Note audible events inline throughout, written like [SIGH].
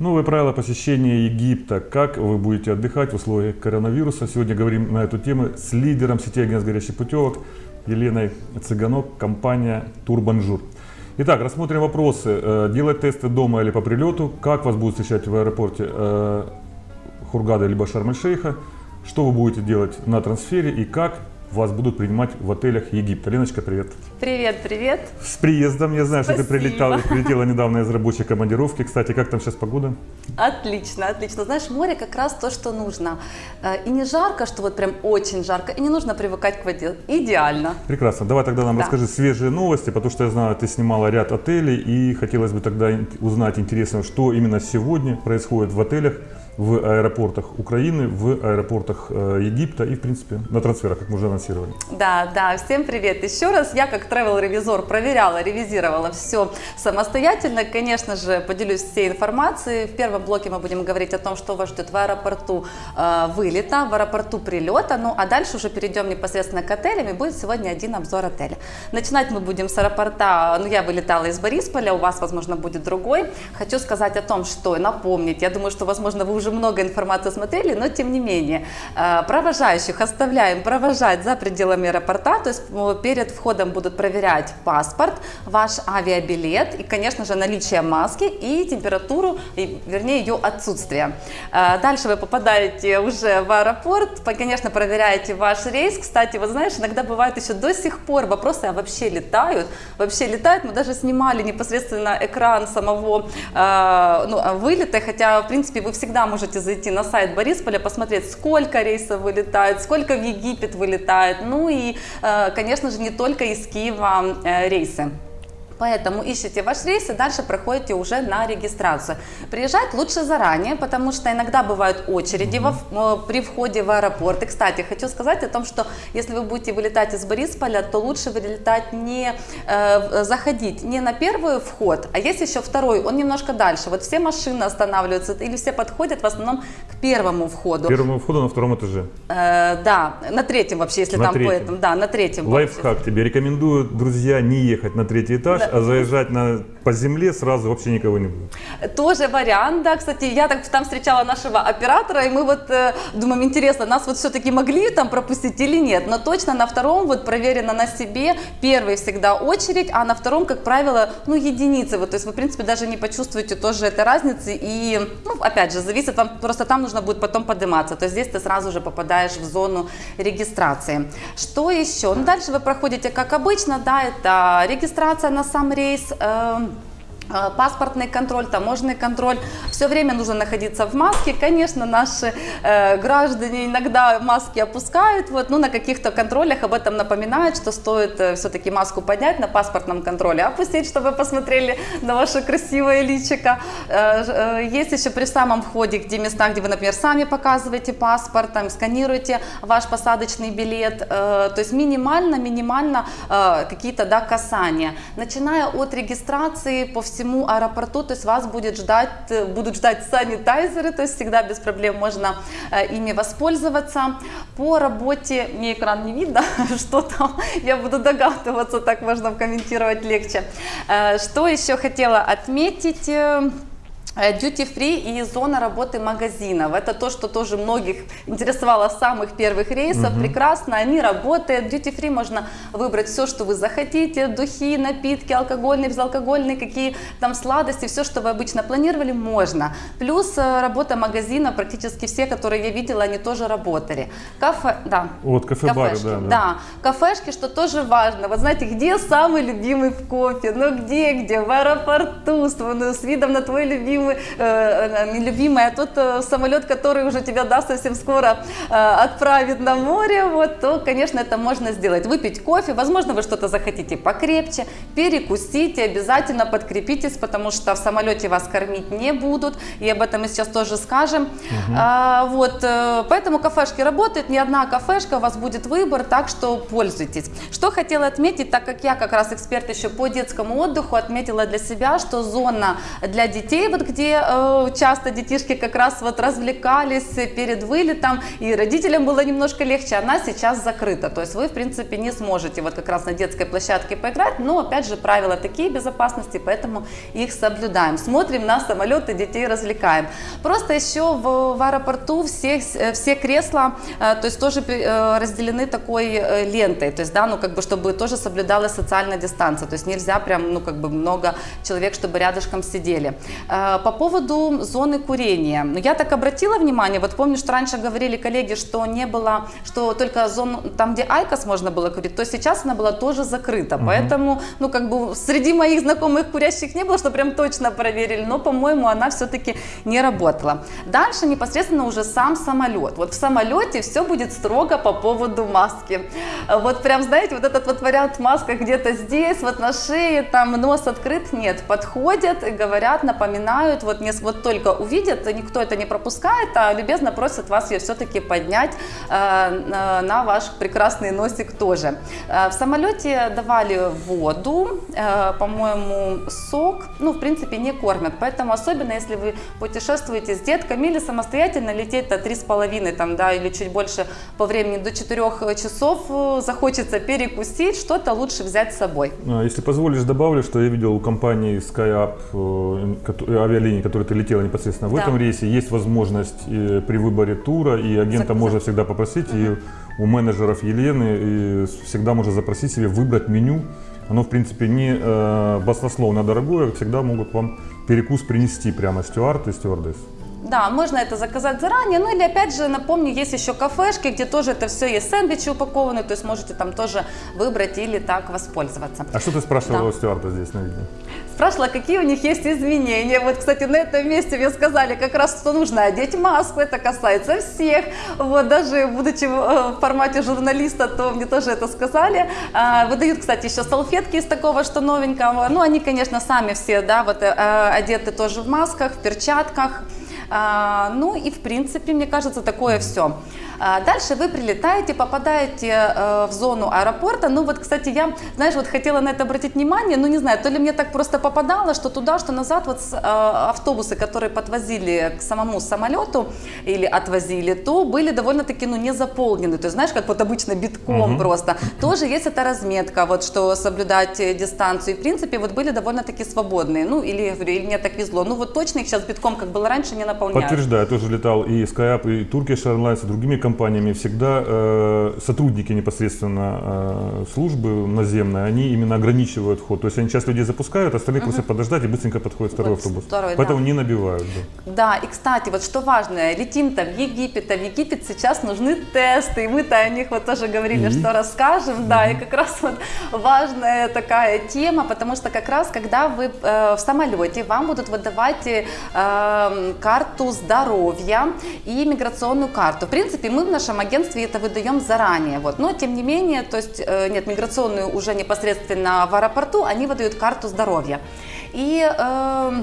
Новые правила посещения Египта. Как вы будете отдыхать в условиях коронавируса? Сегодня говорим на эту тему с лидером сети агентств горящих путевок Еленой Цыганок, компания Турбонжур. Итак, рассмотрим вопросы. Э, делать тесты дома или по прилету? Как вас будут встречать в аэропорте э, Хургада либо Шарм-эль-Шейха? Что вы будете делать на трансфере и как вас будут принимать в отелях Египта. Леночка, привет. Привет, привет. С приездом. Я знаю, Спасибо. что ты прилетала, [LAUGHS] прилетела недавно из рабочей командировки. Кстати, как там сейчас погода? Отлично, отлично. Знаешь, море как раз то, что нужно. Э, И не жарко, что вот прям очень жарко, и не нужно привыкать к воде. Идеально. Прекрасно. Давай тогда нам Да. расскажи свежие новости, потому что я знаю, ты снимала ряд отелей, и хотелось бы тогда узнать интересно, что именно сегодня происходит в отелях, в аэропортах Украины, в аэропортах э, Египта и, в принципе, на трансферах, как мы уже анонсировали. Да, да, всем привет еще раз. Я как travel-ревизор проверяла, ревизировала все самостоятельно. Конечно же, поделюсь всей информацией. В первом блоке мы будем говорить о том, что вас ждет в аэропорту э, вылета, в аэропорту прилета. Ну, а дальше уже перейдем непосредственно к отелям и будет сегодня один обзор отеля. Начинать мы будем с аэропорта, ну, я вылетала из Борисполя, у вас, возможно, будет другой. Хочу сказать о том, что, напомнить, я думаю, что, возможно, вы уже много информации смотрели, но тем не менее, э, провожающих оставляем провожать за пределами аэропорта, то есть э, перед входом будут проверять паспорт, ваш авиабилет и, конечно же, наличие маски и температуру, и, вернее, ее отсутствие. Э, Дальше вы попадаете уже в аэропорт, по- конечно, проверяете ваш рейс. Кстати, вот знаешь, иногда бывает еще до сих пор вопросы, а вообще летают? Вообще летают? Мы даже снимали непосредственно экран самого ну, вылета, хотя, в принципе, вы всегда можете зайти на сайт Борисполя, посмотреть, сколько рейсов вылетает, сколько в Египет вылетает, ну и, э, конечно же, не только из Киева э, рейсы. Поэтому ищите ваш рейс и дальше проходите уже на регистрацию. Приезжать лучше заранее, потому что иногда бывают очереди во в- э, при входе в аэропорт. И, кстати, хочу сказать о том, что если вы будете вылетать из Борисполя, то лучше вылетать не э, заходить не на первый вход, а есть еще второй, он немножко дальше. Вот все машины останавливаются или все подходят в основном к первому входу. Первому входу на втором этаже. Э, да, на третьем вообще, если На там по третьем. этому, да, на третьем. Лайфхак тебе. Рекомендую, друзья, не ехать на третий этаж, Да. А заезжать на, по земле сразу вообще никого не будет. Тоже вариант, да, кстати, я так там встречала нашего оператора, и мы вот э, думаем, интересно, нас вот все-таки могли там пропустить или нет, но точно на втором вот проверено на себе, первый всегда очередь, а на втором, как правило, ну, единицы, вот, то есть вы, в принципе, даже не почувствуете тоже этой разницы, и, ну, опять же, зависит, вам просто там нужно будет потом подниматься, то есть здесь ты сразу же попадаешь в зону регистрации. Что еще? Ну, дальше вы проходите, как обычно, да, это регистрация на сам рейс, эм, э, паспортный контроль, таможенный контроль. Все время нужно находиться в маске. Конечно, наши э, граждане иногда маски опускают, вот, ну, на каких-то контролях об этом напоминают, что стоит э, все-таки маску поднять на паспортном контроле, опустить, чтобы посмотрели на ваше красивое личико. Э, э, есть еще при самом входе, где места, где вы, например, сами показываете паспорт, там, сканируете ваш посадочный билет, э, то есть минимально, минимально э, какие-то да, касания. Начиная от регистрации по всему аэропорту, то есть вас будет ждать, э, будут ждать санитайзеры, то есть всегда без проблем можно э, ими воспользоваться. По работе, мне экран не видно, [LAUGHS] что там, я буду догадываться, так можно комментировать легче. Э, Что еще хотела отметить? Э, Duty free и зона работы магазинов. Это то, что тоже многих интересовало с самых первых рейсов. Прекрасно, они работают. Duty free можно выбрать все, что вы захотите. Духи, напитки, алкогольные, безалкогольные, какие там сладости, все, что вы обычно планировали, можно. Плюс э, работа магазина, практически все, которые я видела, они тоже работали. Кафе, да. Вот, кафе-бары, Кафешки, да, да. да. Кафешки, что тоже важно. Вот знаете, где самый любимый кофе? Ну где, где? В аэропорту, с, ну, с видом на твой любимый, э, э, не любимый, а тот э, самолет, который уже тебя, да, совсем скоро э, отправит на море, вот, то, конечно, это можно сделать. Выпить кофе, возможно, вы что-то захотите покрепче, перекусите, обязательно подкрепитесь, потому что в самолете вас кормить не будут, и об этом мы сейчас тоже скажем. А, вот, э, поэтому кафешки работают, не одна кафешка, у вас будет выбор, так что пользуйтесь. Что хотела отметить, так как я как раз эксперт еще по детскому отдыху, отметила для себя, что зона для детей, вот период, где э, часто детишки как раз вот развлекались перед вылетом, и родителям было немножко легче, она сейчас закрыта. То есть вы, в принципе, не сможете вот как раз на детской площадке поиграть, но, опять же, правила такие безопасности, поэтому их соблюдаем. Смотрим на самолеты, детей развлекаем. Просто еще в, в аэропорту все, все кресла, э, то есть тоже э, разделены такой лентой, то есть, да, ну, как бы, чтобы тоже соблюдалась социальная дистанция, то есть нельзя прям, ну, как бы много человек, чтобы рядышком сидели. По поводу зоны курения, ну, я так обратила внимание, вот помню, что раньше говорили коллеги, что не было, что только зону, там, где IQOS можно было курить, то сейчас она была тоже закрыта, угу. поэтому, ну, как бы, среди моих знакомых курящих не было, что прям точно проверили, но, по-моему, она все-таки не работала. Дальше непосредственно уже сам самолет. Вот в самолете все будет строго по поводу маски. Вот прям, знаете, вот этот вот вариант маска где-то здесь, вот на шее, там нос открыт, нет, подходят и говорят, напоминают, вот, не, вот только увидят, никто это не пропускает, а любезно просят вас ее все-таки поднять э, на ваш прекрасный носик тоже. Э, в самолете давали воду, э, по-моему, сок, ну, в принципе, не кормят, поэтому особенно если вы путешествуете с детками или самостоятельно лететь до 3,5 там, да, или чуть больше по времени до 4 часов, э, захочется перекусить, что-то лучше взять с собой. А, если позволишь, добавлю, что я видел у компании SkyUp, э, авиалинии, которой ты летела непосредственно в да. этом рейсе, есть возможность при выборе тура, и агента Заказать. можно всегда попросить, угу. и у менеджеров Елены и всегда можно запросить себе выбрать меню. Оно, в принципе, не э, баснословно дорогое, всегда могут вам перекус принести прямо стюард и стюардесс. Да, можно это заказать заранее. Ну или опять же, напомню, есть еще кафешки, где тоже это все есть сэндвичи упакованы, то есть можете там тоже выбрать или так воспользоваться. А что ты спрашивала да. у стюарда здесь на видео? Спрашивала, какие у них есть изменения. Вот, кстати, на этом месте мне сказали как раз, что нужно одеть маску, это касается всех. Вот, даже будучи в э, формате журналиста, то мне тоже это сказали. А, выдают, кстати, еще салфетки из такого, что новенького. Ну, они, конечно, сами все, да, вот э, одеты тоже в масках, в перчатках. А, ну и в принципе, мне кажется, такое все. А, дальше вы прилетаете, попадаете э, в зону аэропорта. Ну вот, кстати, я, знаешь, вот хотела на это обратить внимание, ну не знаю, то ли мне так просто попадало, что туда, что назад, вот э, автобусы, которые подвозили к самому самолету или отвозили, то были довольно-таки, ну, не заполнены. То есть, знаешь, как вот обычно битком угу. просто. [CLEARS THROAT] Тоже есть эта разметка, вот, что соблюдать дистанцию. И, в принципе, вот были довольно-таки свободные. Ну, или, или мне так везло. Ну, вот точно их сейчас битком, как было раньше, не наполняют. Подтверждаю, я тоже летал и SkyUp, и Turkish Airlines, и другими компаниями всегда э, сотрудники непосредственно э, службы наземной, они именно ограничивают ход. То есть они часть людей запускают, остальные угу. просят подождать и быстренько подходит второй вот автобус. Второй, Поэтому да. не набивают. Да. да, и кстати, вот что важно, летим-то в Египет, а в Египет сейчас нужны тесты, и мы-то о них вот тоже говорили, и? что расскажем, угу. да, и как раз вот важная такая тема, потому что как раз когда вы э, в самолете, вам будут выдавать э, карту здоровья и миграционную карту. В принципе, мы в нашем агентстве это выдаем заранее. Вот. Но тем не менее, то есть э, нет, миграционную уже непосредственно в аэропорту, они выдают карту здоровья. И э,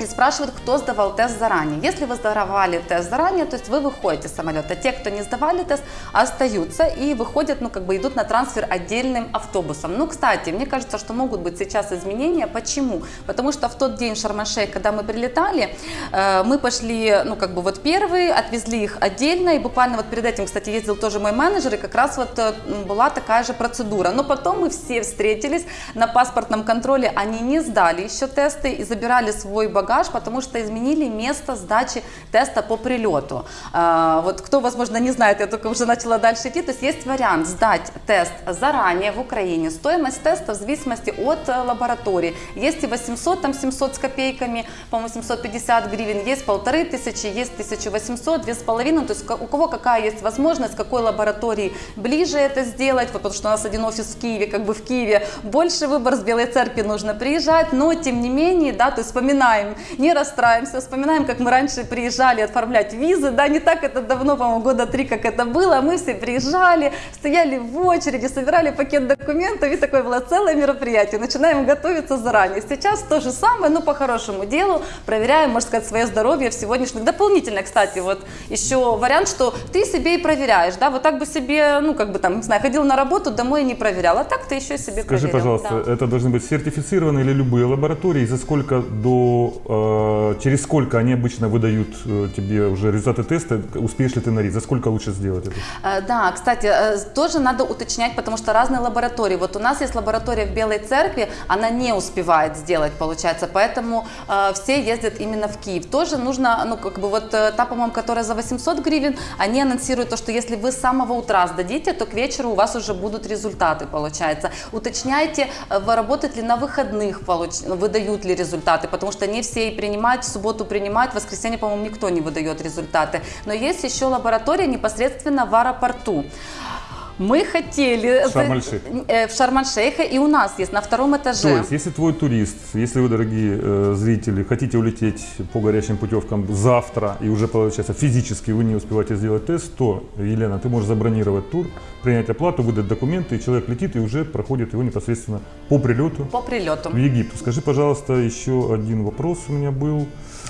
и спрашивают, кто сдавал тест заранее. Если вы сдавали тест заранее, то есть вы выходите с самолета. Те, кто не сдавали тест, остаются и выходят, ну как бы идут на трансфер отдельным автобусом. Ну, кстати, мне кажется, что могут быть сейчас изменения. Почему? Потому что в тот день Шармашей, когда мы прилетали, э, мы пошли, ну как бы вот первые, отвезли их отдельно, и буквально вот перед этим, кстати, ездил тоже мой менеджер, и как раз вот э, была такая же процедура. Но потом мы все встретились на паспортном контроле, они не сдали еще тесты и забирали свой багаж багаж, потому что изменили место сдачи теста по прилету. А, вот кто, возможно, не знает, я только уже начала дальше идти, то есть есть вариант сдать тест заранее в Украине. Стоимость теста в зависимости от э, лаборатории. Есть и 800, там 700 с копейками, по-моему, 750 гривен, есть полторы тысячи, есть 1800, две с половиной, то есть у кого какая есть возможность, какой лаборатории ближе это сделать, вот, потому что у нас один офис в Киеве, как бы в Киеве больше выбор, с Белой Церкви нужно приезжать, но тем не менее, да, то есть вспоминаем не расстраиваемся, вспоминаем, как мы раньше приезжали оформлять визы, да, не так это давно, по-моему, года три, как это было, мы все приезжали, стояли в очереди, собирали пакет документов, и такое было целое мероприятие, начинаем готовиться заранее. Сейчас то же самое, но по хорошему делу, проверяем, можно сказать, свое здоровье в сегодняшних. Дополнительно, кстати, вот еще вариант, что ты себе и проверяешь, да, вот так бы себе, ну, как бы там, не знаю, ходил на работу, домой не проверял, а так ты еще себе Скажи, проверил. пожалуйста, да. это должны быть сертифицированные или любые лаборатории, за сколько до э, через сколько они обычно выдают э, тебе уже результаты теста, успеешь ли ты на риск, за сколько лучше сделать это? Э, Да, кстати, тоже надо уточнять, потому что разные лаборатории. Вот у нас есть лаборатория в Белой Церкви, она не успевает сделать, получается, поэтому все ездят именно в Киев. Тоже нужно, ну, как бы вот та, по-моему, которая за 800 гривен, они анонсируют то, что если вы с самого утра сдадите, то к вечеру у вас уже будут результаты, получается. Уточняйте, э, работает ли на выходных, выдают ли результаты, потому что не все и принимают, в субботу принимают, в воскресенье, по-моему, никто не выдает результаты. Но есть еще лаборатория непосредственно в аэропорту. Мы хотели В Шарм-эль-Шейх. э, в Шарм-эль-Шейхе, и у нас есть на втором этаже. То есть, если твой турист, если вы, дорогие э, зрители, хотите улететь по горячим путевкам завтра и уже, получается, физически вы не успеваете сделать тест, то, Елена, ты можешь забронировать тур, принять оплату, выдать документы, и человек летит и уже проходит его непосредственно по прилету по прилету. в Египет. Скажи, пожалуйста, еще один вопрос у меня был.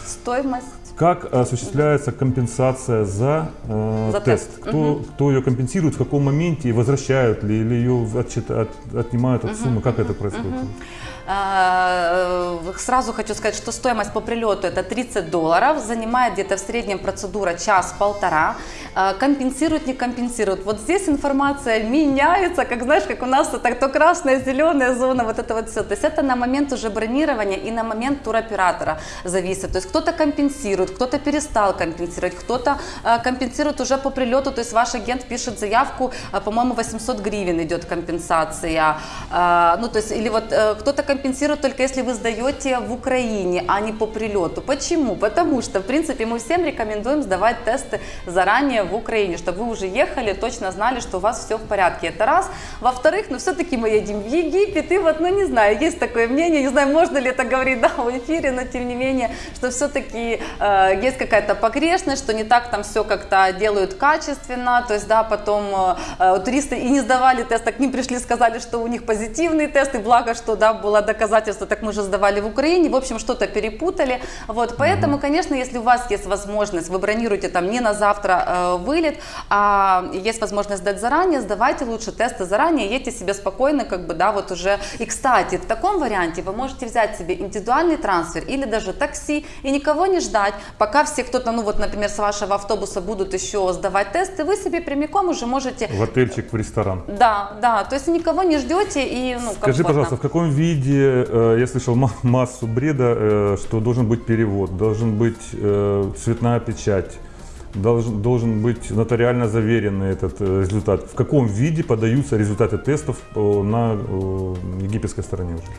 Стоимость. Как осуществляется компенсация за, э, За тест? тест. Кто, кто ее компенсирует, в каком моменте, и возвращают ли, или ее отчит- от- отнимают от суммы? Как это происходит? Э, Сразу хочу сказать, что стоимость по прилету это 30 долларов, занимает где-то в среднем процедура час-полтора. Э, Компенсируют, не компенсируют. Вот здесь информация меняется, как знаешь, как у нас так то красная, зеленая зона, вот это вот все. То есть это на момент уже бронирования и на момент туроператора зависит. То есть кто-то компенсирует, кто-то перестал компенсировать, кто-то э, компенсирует уже по прилету, то есть ваш агент пишет заявку, по-моему, 800 гривен идет компенсация. Ну, то есть, или вот э, кто-то компенсирует только если вы сдаете в Украине, а не по прилету. Почему? Потому что, в принципе, мы всем рекомендуем сдавать тесты заранее в Украине, чтобы вы уже ехали, точно знали, что у вас все в порядке. Это раз. Во-вторых, ну, все-таки мы едем в Египет, и вот, ну, не знаю, есть такое мнение, не знаю, можно ли это говорить, [LAUGHS] да, в эфире, но тем не менее, что все-таки э, есть какая-то погрешность, что не так там все как-то делают качественно, то есть, да, потом э, э, туристы и не сдавали тест, а к ним пришли, сказали, что у них позитивный тест, и благо, что, да, было доказательство, так мы же сдавали в Украине, в общем, что-то перепутали, вот, поэтому, конечно, если у вас есть возможность, вы бронируете там не на завтра э, вылет, а есть возможность сдать заранее, сдавайте лучше тесты заранее, едьте себе спокойно, как бы, да, вот уже, и, кстати, в таком варианте вы можете взять себе индивидуальный трансфер или даже такси и никого не ждать, пока все кто-то, ну вот, например, с вашего автобуса будут еще сдавать тесты, вы себе прямиком уже можете В отельчик, в ресторан. да, да, то есть никого не ждете и ну, Скажи, комфортно. пожалуйста, в каком виде, э, я слышал ма- массу бреда, э, что должен быть перевод, должен быть э, цветная печать, должен, должен быть нотариально заверенный этот результат. В каком виде подаются результаты тестов на египетской стороне уже?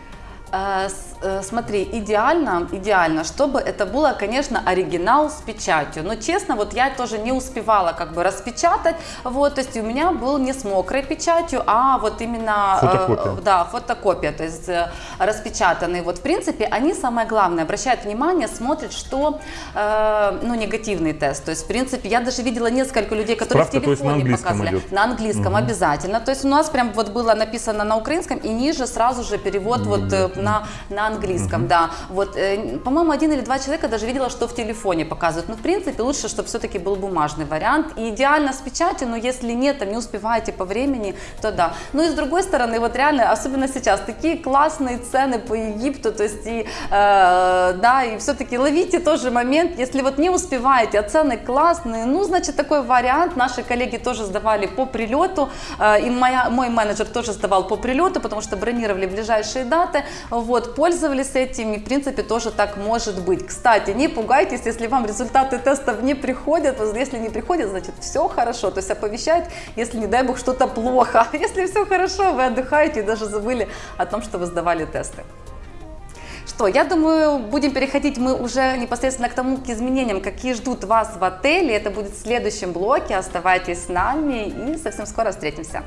Э, э, Смотри, идеально, идеально, чтобы это было, конечно, оригинал с печатью. Но честно, вот я тоже не успевала как бы распечатать, вот, то есть у меня был не с мокрой печатью, а вот именно... э, Фотокопия. да, фотокопия, то есть распечатанные. Вот, в принципе, они, самое главное, обращают внимание, смотрят, что, э, ну, негативный тест. То есть, в принципе, я даже видела несколько людей, которые Справка, в на телефоне английском показывали. идет? На английском обязательно. То есть у нас прям вот было написано на украинском и ниже сразу же перевод вот э, на, на английском, да. Вот, э, по-моему, один или два человека даже видела, что в телефоне показывают. Но в принципе лучше, чтобы все-таки был бумажный вариант. И идеально с печатью, но если нет, там не успеваете по времени, то да. Ну и с другой стороны, вот реально, особенно сейчас, такие классные цены по Египту, то есть и, э, да, и все-таки ловите тоже момент, если вот не успеваете, а цены классные, ну, значит, такой вариант. Наши коллеги тоже сдавали по прилету, э, и моя, мой менеджер тоже сдавал по прилету, потому что бронировали ближайшие даты, вот, пользовались этим, и, в принципе, тоже так может быть. Кстати, не пугайтесь, если вам результаты тестов не приходят, если не приходят, значит, все хорошо, то есть оповещают, если, не дай бог, что-то плохо, [LAUGHS] если все хорошо, вы отдыхаете и даже забыли о том, что вы сдавали тесты. Что, я думаю, будем переходить мы уже непосредственно к тому, к изменениям, какие ждут вас в отеле. Это будет в следующем блоке. Оставайтесь с нами и совсем скоро встретимся.